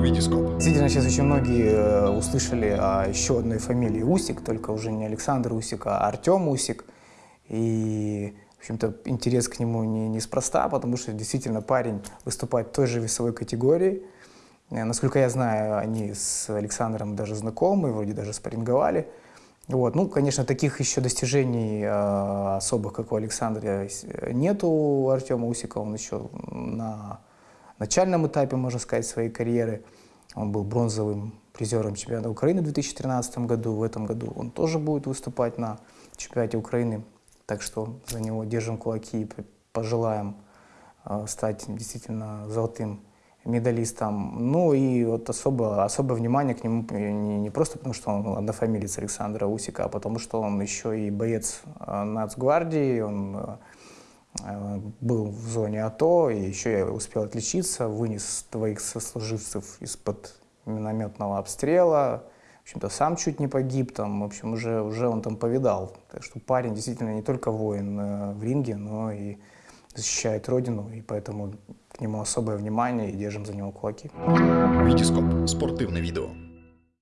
Витископ. Действительно, сейчас очень многие э, услышали о еще одной фамилии Усик, только уже не Александр Усик, а Артем Усик. И, в общем-то, интерес к нему не, неспроста, потому что действительно парень выступает в той же весовой категории. Э, Насколько я знаю, они с Александром даже знакомы, вроде даже спарринговали. Вот. Ну, конечно, таких еще достижений э, особых, как у Александра, нету у Артема Усика. Он еще на начальном этапе, можно сказать, своей карьеры. Он был бронзовым призером чемпионата Украины в 2013 году. В этом году он тоже будет выступать на чемпионате Украины. Так что за него держим кулаки и пожелаем э, стать действительно золотым медалистом. Ну и вот особо, особое внимание к нему не, не просто потому, что он однофамилец Александра Усика, а потому что он еще и боец э, Нацгвардии, он э, э, был в зоне АТО и еще и успел отличиться, вынес двоих сослуживцев из-под минометного обстрела, в общем-то, сам чуть не погиб там, в общем, уже, уже он там повидал. Так что парень действительно не только воин э, в ринге, но и защищает родину, и поэтому к нему особое внимание и держим за него кулаки. Витископ. Спортивне відео.